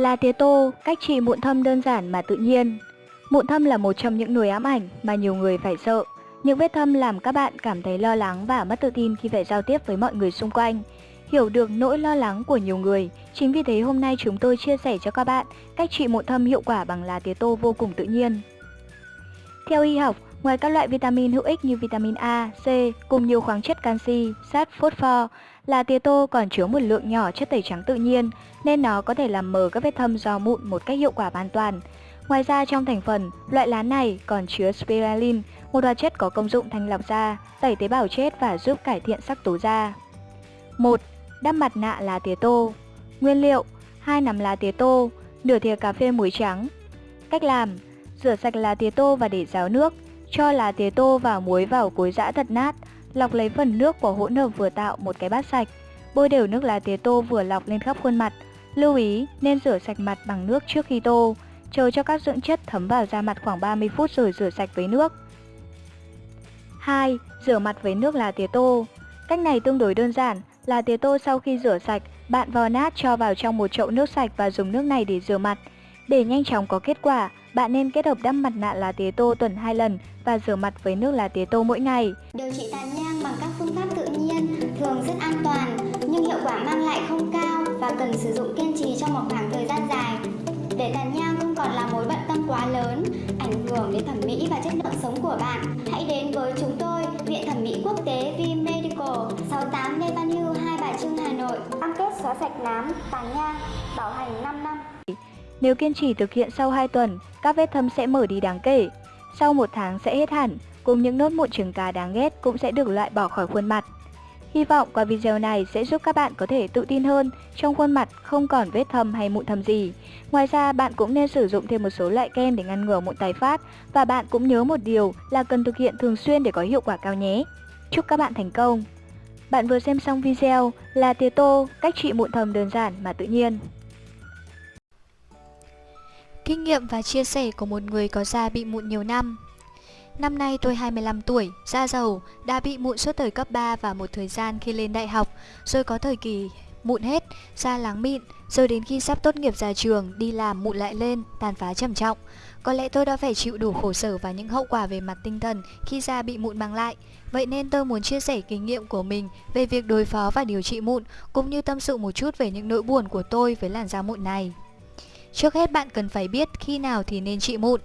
Là tía tô, cách trị mụn thâm đơn giản mà tự nhiên. Mụn thâm là một trong những nỗi ám ảnh mà nhiều người phải sợ. Những vết thâm làm các bạn cảm thấy lo lắng và mất tự tin khi phải giao tiếp với mọi người xung quanh. Hiểu được nỗi lo lắng của nhiều người, chính vì thế hôm nay chúng tôi chia sẻ cho các bạn cách trị mụn thâm hiệu quả bằng lá tía tô vô cùng tự nhiên. Theo y học, ngoài các loại vitamin hữu ích như vitamin A, C cùng nhiều khoáng chất canxi, sắt, phosphor, là tía tô còn chứa một lượng nhỏ chất tẩy trắng tự nhiên nên nó có thể làm mờ các vết thâm do mụn một cách hiệu quả hoàn toàn. Ngoài ra trong thành phần, loại lá này còn chứa spiralin một hoạt chất có công dụng thanh lọc da, tẩy tế bào chết và giúp cải thiện sắc tố da. 1. Đắp mặt nạ lá tía tô Nguyên liệu 2 nắm lá tía tô, nửa thìa cà phê muối trắng Cách làm Rửa sạch lá tía tô và để ráo nước cho lá tía tô và muối vào cối giã thật nát Lọc lấy phần nước của hỗn hợp vừa tạo một cái bát sạch Bôi đều nước lá tía tô vừa lọc lên khắp khuôn mặt Lưu ý nên rửa sạch mặt bằng nước trước khi tô Chờ cho các dưỡng chất thấm vào da mặt khoảng 30 phút rồi rửa sạch với nước 2. Rửa mặt với nước lá tía tô Cách này tương đối đơn giản là tía tô sau khi rửa sạch, bạn vò nát cho vào trong một chậu nước sạch và dùng nước này để rửa mặt. Để nhanh chóng có kết quả, bạn nên kết hợp đắp mặt nạ lá tía tô tuần 2 lần và rửa mặt với nước lá tía tô mỗi ngày. Điều trị tàn nhang bằng các phương pháp tự nhiên thường rất an toàn nhưng hiệu quả mang lại không cao và cần sử dụng kiên trì trong một khoảng thời gian dài. Để tàn nhang không còn là mối bận tâm quá lớn, ảnh hưởng đến thẩm mỹ và chất lượng sống của bạn, hãy đến với chúng tôi, Viện Thẩm mỹ Quốc tế V Medical, 68 Lê Văn Hưu, Hai Bà Trưng, Hà Nội. Cam kết xóa sạch nám, tàn nhang, bảo hành 5 năm. Nếu kiên trì thực hiện sau 2 tuần, các vết thâm sẽ mở đi đáng kể. Sau một tháng sẽ hết hẳn, cùng những nốt mụn trứng cá đáng ghét cũng sẽ được loại bỏ khỏi khuôn mặt. Hy vọng qua video này sẽ giúp các bạn có thể tự tin hơn trong khuôn mặt không còn vết thâm hay mụn thâm gì. Ngoài ra bạn cũng nên sử dụng thêm một số loại kem để ngăn ngừa mụn tái phát và bạn cũng nhớ một điều là cần thực hiện thường xuyên để có hiệu quả cao nhé. Chúc các bạn thành công! Bạn vừa xem xong video là tía tô, cách trị mụn thâm đơn giản mà tự nhiên. Kinh nghiệm và chia sẻ của một người có da bị mụn nhiều năm Năm nay tôi 25 tuổi, da dầu, đã bị mụn suốt thời cấp 3 và một thời gian khi lên đại học, rồi có thời kỳ mụn hết, da láng mịn, rồi đến khi sắp tốt nghiệp ra trường, đi làm mụn lại lên, tàn phá trầm trọng. Có lẽ tôi đã phải chịu đủ khổ sở và những hậu quả về mặt tinh thần khi da bị mụn mang lại. Vậy nên tôi muốn chia sẻ kinh nghiệm của mình về việc đối phó và điều trị mụn, cũng như tâm sự một chút về những nỗi buồn của tôi với làn da mụn này. Trước hết bạn cần phải biết khi nào thì nên trị mụn.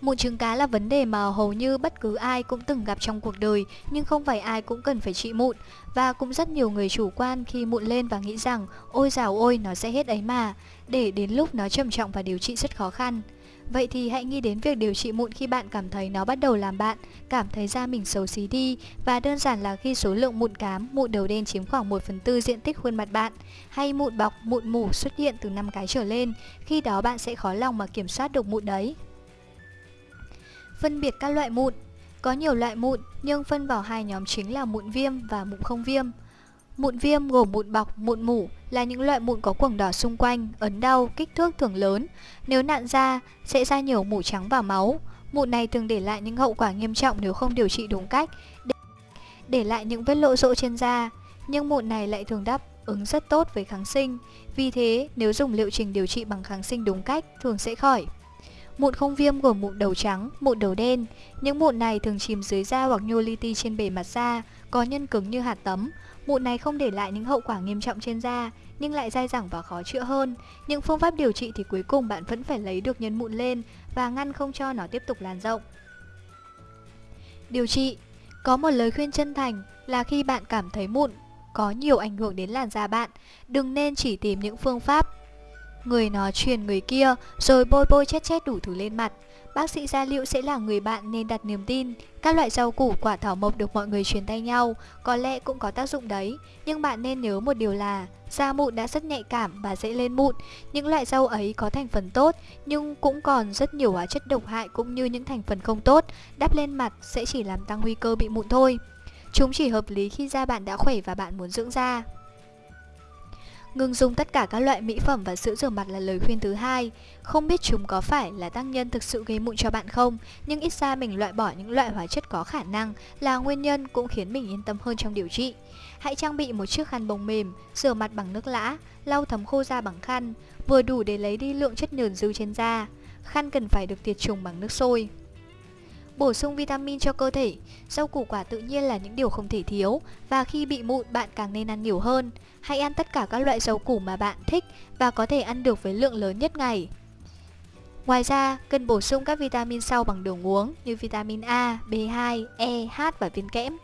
Mụn trứng cá là vấn đề mà hầu như bất cứ ai cũng từng gặp trong cuộc đời, nhưng không phải ai cũng cần phải trị mụn. Và cũng rất nhiều người chủ quan khi mụn lên và nghĩ rằng ôi dào ôi nó sẽ hết ấy mà, để đến lúc nó trầm trọng và điều trị rất khó khăn. Vậy thì hãy nghĩ đến việc điều trị mụn khi bạn cảm thấy nó bắt đầu làm bạn, cảm thấy da mình xấu xí đi và đơn giản là khi số lượng mụn cám, mụn đầu đen chiếm khoảng 1 phần tư diện tích khuôn mặt bạn hay mụn bọc, mụn mủ xuất hiện từ 5 cái trở lên, khi đó bạn sẽ khó lòng mà kiểm soát được mụn đấy. Phân biệt các loại mụn Có nhiều loại mụn nhưng phân vào hai nhóm chính là mụn viêm và mụn không viêm. Mụn viêm gồm mụn bọc, mụn mủ là những loại mụn có quầng đỏ xung quanh, ấn đau, kích thước thường lớn. Nếu nặn ra, sẽ ra nhiều mủ trắng và máu. Mụn này thường để lại những hậu quả nghiêm trọng nếu không điều trị đúng cách, để, để lại những vết lộ rộ trên da. Nhưng mụn này lại thường đáp ứng rất tốt với kháng sinh. Vì thế, nếu dùng liệu trình điều trị bằng kháng sinh đúng cách, thường sẽ khỏi. Mụn không viêm gồm mụn đầu trắng, mụn đầu đen. Những mụn này thường chìm dưới da hoặc nhô li ti trên bề mặt da, có nhân cứng như hạt tấm. Mụn này không để lại những hậu quả nghiêm trọng trên da, nhưng lại dai dẳng và khó chữa hơn. Những phương pháp điều trị thì cuối cùng bạn vẫn phải lấy được nhân mụn lên và ngăn không cho nó tiếp tục lan rộng. Điều trị Có một lời khuyên chân thành là khi bạn cảm thấy mụn có nhiều ảnh hưởng đến làn da bạn, đừng nên chỉ tìm những phương pháp Người nó truyền người kia, rồi bôi bôi chết chết đủ thứ lên mặt. Bác sĩ gia liễu sẽ là người bạn nên đặt niềm tin. Các loại rau củ quả thảo mộc được mọi người truyền tay nhau, có lẽ cũng có tác dụng đấy. Nhưng bạn nên nhớ một điều là, da mụn đã rất nhạy cảm và dễ lên mụn. Những loại rau ấy có thành phần tốt, nhưng cũng còn rất nhiều hóa chất độc hại cũng như những thành phần không tốt. Đắp lên mặt sẽ chỉ làm tăng nguy cơ bị mụn thôi. Chúng chỉ hợp lý khi da bạn đã khỏe và bạn muốn dưỡng da. Ngừng dùng tất cả các loại mỹ phẩm và sữa rửa mặt là lời khuyên thứ hai. Không biết chúng có phải là tác nhân thực sự gây mụn cho bạn không, nhưng ít ra mình loại bỏ những loại hóa chất có khả năng là nguyên nhân cũng khiến mình yên tâm hơn trong điều trị. Hãy trang bị một chiếc khăn bông mềm, rửa mặt bằng nước lã, lau thấm khô da bằng khăn, vừa đủ để lấy đi lượng chất nhờn dư trên da. Khăn cần phải được tiệt trùng bằng nước sôi. Bổ sung vitamin cho cơ thể, rau củ quả tự nhiên là những điều không thể thiếu và khi bị mụn bạn càng nên ăn nhiều hơn. Hãy ăn tất cả các loại rau củ mà bạn thích và có thể ăn được với lượng lớn nhất ngày. Ngoài ra, cần bổ sung các vitamin sau bằng đường uống như vitamin A, B2, E, H và viên kẽm.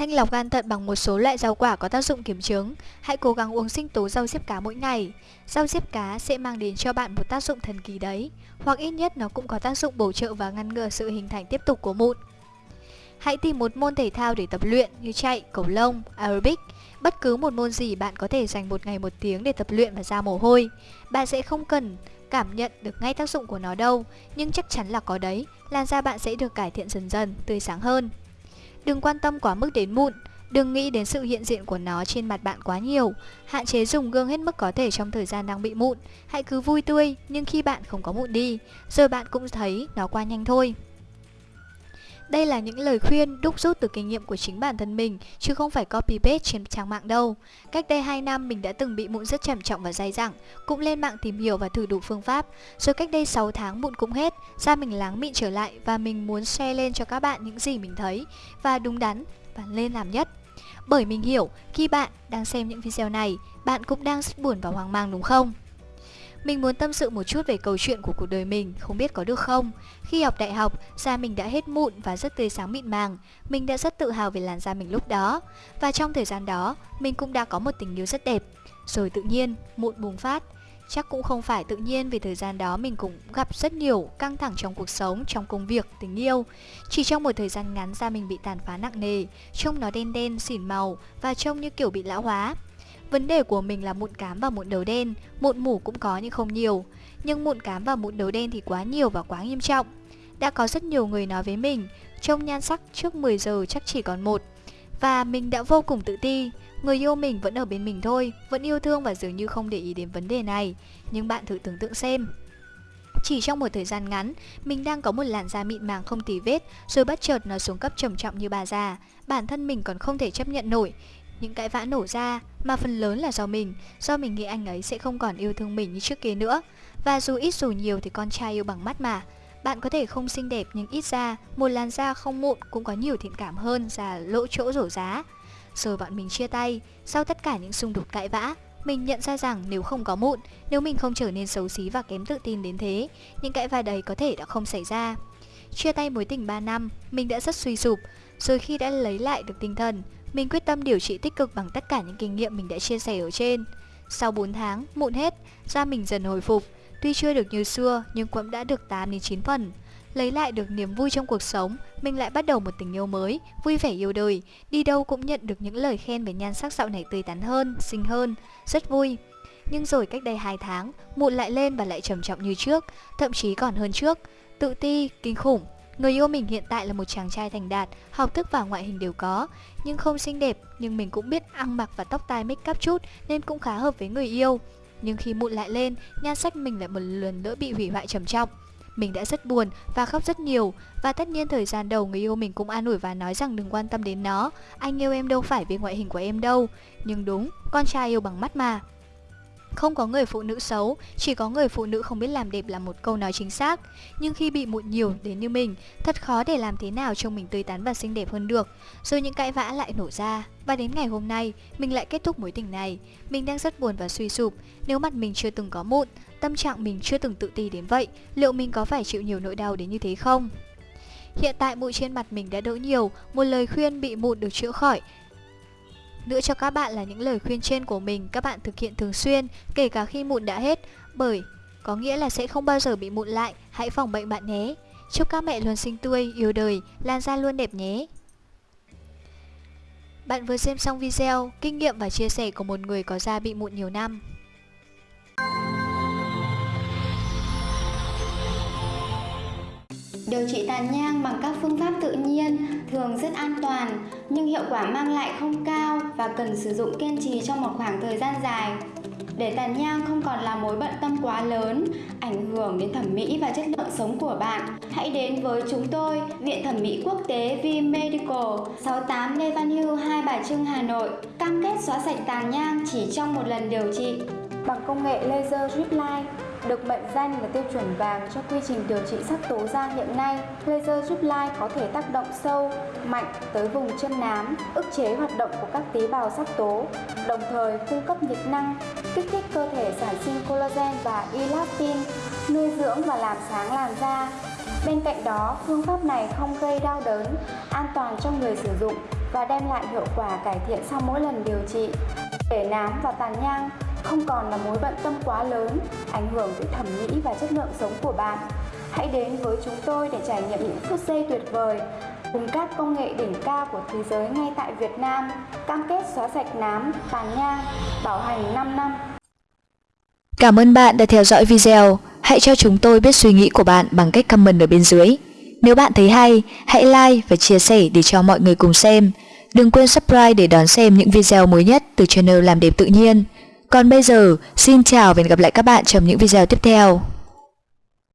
Thanh lọc gan thận bằng một số loại rau quả có tác dụng kiểm chứng. Hãy cố gắng uống sinh tố rau diếp cá mỗi ngày. Rau diếp cá sẽ mang đến cho bạn một tác dụng thần kỳ đấy, hoặc ít nhất nó cũng có tác dụng bổ trợ và ngăn ngừa sự hình thành tiếp tục của mụn. Hãy tìm một môn thể thao để tập luyện như chạy, cầu lông, aerobic. Bất cứ một môn gì bạn có thể dành một ngày một tiếng để tập luyện và ra mồ hôi. Bạn sẽ không cần cảm nhận được ngay tác dụng của nó đâu, nhưng chắc chắn là có đấy, làn da bạn sẽ được cải thiện dần dần, tươi sáng hơn. Đừng quan tâm quá mức đến mụn, đừng nghĩ đến sự hiện diện của nó trên mặt bạn quá nhiều. Hạn chế dùng gương hết mức có thể trong thời gian đang bị mụn. Hãy cứ vui tươi, nhưng khi bạn không có mụn đi, rồi bạn cũng thấy nó qua nhanh thôi. Đây là những lời khuyên đúc rút từ kinh nghiệm của chính bản thân mình, chứ không phải copy paste trên trang mạng đâu. Cách đây 2 năm mình đã từng bị mụn rất trầm trọng và dai dẳng, cũng lên mạng tìm hiểu và thử đủ phương pháp. Rồi cách đây 6 tháng mụn cũng hết, da mình láng mịn trở lại và mình muốn share lên cho các bạn những gì mình thấy và đúng đắn và lên làm nhất. Bởi mình hiểu, khi bạn đang xem những video này, bạn cũng đang rất buồn và hoang mang đúng không? Mình muốn tâm sự một chút về câu chuyện của cuộc đời mình, không biết có được không? Khi học đại học, da mình đã hết mụn và rất tươi sáng mịn màng. Mình đã rất tự hào về làn da mình lúc đó. Và trong thời gian đó, mình cũng đã có một tình yêu rất đẹp. Rồi tự nhiên, mụn bùng phát. Chắc cũng không phải tự nhiên vì thời gian đó mình cũng gặp rất nhiều căng thẳng trong cuộc sống, trong công việc, tình yêu. Chỉ trong một thời gian ngắn da mình bị tàn phá nặng nề, trông nó đen đen, xỉn màu và trông như kiểu bị lão hóa. Vấn đề của mình là mụn cám và mụn đầu đen, mụn mủ cũng có nhưng không nhiều. Nhưng mụn cám và mụn đầu đen thì quá nhiều và quá nghiêm trọng. Đã có rất nhiều người nói với mình, trông nhan sắc trước 10 giờ chắc chỉ còn một. Và mình đã vô cùng tự ti, người yêu mình vẫn ở bên mình thôi, vẫn yêu thương và dường như không để ý đến vấn đề này. Nhưng bạn thử tưởng tượng xem, chỉ trong một thời gian ngắn, mình đang có một làn da mịn màng không tì vết, rồi bất chợt nó xuống cấp trầm trọng như bà già. Bản thân mình còn không thể chấp nhận nổi, những cãi vã nổ ra mà phần lớn là do mình, do mình nghĩ anh ấy sẽ không còn yêu thương mình như trước kia nữa. Và dù ít dù nhiều thì con trai yêu bằng mắt mà. Bạn có thể không xinh đẹp nhưng ít ra, một làn da không mụn cũng có nhiều thiện cảm hơn là lỗ chỗ rổ giá. Rồi bọn mình chia tay, sau tất cả những xung đột cãi vã, mình nhận ra rằng nếu không có mụn, nếu mình không trở nên xấu xí và kém tự tin đến thế, những cãi vã đấy có thể đã không xảy ra. Chia tay mối tình 3 năm, mình đã rất suy sụp, rồi khi đã lấy lại được tinh thần, mình quyết tâm điều trị tích cực bằng tất cả những kinh nghiệm mình đã chia sẻ ở trên. Sau 4 tháng, mụn hết, da mình dần hồi phục. Tuy chưa được như xưa, nhưng cũng đã được 8 đến 9 phần. Lấy lại được niềm vui trong cuộc sống, mình lại bắt đầu một tình yêu mới, vui vẻ yêu đời. Đi đâu cũng nhận được những lời khen về nhan sắc dạo này tươi tắn hơn, xinh hơn, rất vui. Nhưng rồi cách đây 2 tháng, mụn lại lên và lại trầm trọng như trước, thậm chí còn hơn trước. Tự ti, kinh khủng, Người yêu mình hiện tại là một chàng trai thành đạt, học thức và ngoại hình đều có, nhưng không xinh đẹp, nhưng mình cũng biết ăn mặc và tóc tai make up chút nên cũng khá hợp với người yêu. Nhưng khi mụn lại lên, nhan sắc mình lại một lần nữa bị hủy hoại trầm trọng. Mình đã rất buồn và khóc rất nhiều. Và tất nhiên thời gian đầu người yêu mình cũng an ủi và nói rằng đừng quan tâm đến nó. Anh yêu em đâu phải vì ngoại hình của em đâu. Nhưng đúng, con trai yêu bằng mắt mà không có người phụ nữ xấu, chỉ có người phụ nữ không biết làm đẹp là một câu nói chính xác. Nhưng khi bị mụn nhiều đến như mình, thật khó để làm thế nào trông mình tươi tắn và xinh đẹp hơn được. Rồi những cãi vã lại nổ ra. Và đến ngày hôm nay, mình lại kết thúc mối tình này. Mình đang rất buồn và suy sụp. Nếu mặt mình chưa từng có mụn, tâm trạng mình chưa từng tự ti đến vậy, liệu mình có phải chịu nhiều nỗi đau đến như thế không? Hiện tại mụn trên mặt mình đã đỡ nhiều, một lời khuyên bị mụn được chữa khỏi nữa cho các bạn là những lời khuyên trên của mình các bạn thực hiện thường xuyên, kể cả khi mụn đã hết, bởi có nghĩa là sẽ không bao giờ bị mụn lại, hãy phòng bệnh bạn nhé. Chúc các mẹ luôn xinh tươi, yêu đời, lan da luôn đẹp nhé. Bạn vừa xem xong video, kinh nghiệm và chia sẻ của một người có da bị mụn nhiều năm. Điều trị tàn nhang bằng các phương pháp tự nhiên thường rất an toàn nhưng hiệu quả mang lại không cao và cần sử dụng kiên trì trong một khoảng thời gian dài. Để tàn nhang không còn là mối bận tâm quá lớn, ảnh hưởng đến thẩm mỹ và chất lượng sống của bạn, hãy đến với chúng tôi, Viện Thẩm mỹ Quốc tế V Medical, 68 Lê Văn Hưu, Hai Bà Trưng, Hà Nội, cam kết xóa sạch tàn nhang chỉ trong một lần điều trị. Bằng công nghệ laser drip line, được mệnh danh là tiêu chuẩn vàng cho quy trình điều trị sắc tố da hiện nay, laser giúp lai có thể tác động sâu, mạnh tới vùng chân nám, ức chế hoạt động của các tế bào sắc tố, đồng thời cung cấp nhiệt năng, kích thích cơ thể sản sinh collagen và elastin, nuôi dưỡng và làm sáng làn da. Bên cạnh đó, phương pháp này không gây đau đớn, an toàn cho người sử dụng và đem lại hiệu quả cải thiện sau mỗi lần điều trị. Để nám và tàn nhang không còn là mối bận tâm quá lớn, ảnh hưởng tới thẩm mỹ và chất lượng sống của bạn. Hãy đến với chúng tôi để trải nghiệm những phút giây tuyệt vời cùng các công nghệ đỉnh cao của thế giới ngay tại Việt Nam, cam kết xóa sạch nám, tàn nhang, bảo hành 5 năm. Cảm ơn bạn đã theo dõi video. Hãy cho chúng tôi biết suy nghĩ của bạn bằng cách comment ở bên dưới. Nếu bạn thấy hay, hãy like và chia sẻ để cho mọi người cùng xem. Đừng quên subscribe để đón xem những video mới nhất từ channel Làm đẹp tự nhiên. Còn bây giờ, xin chào và hẹn gặp lại các bạn trong những video tiếp theo.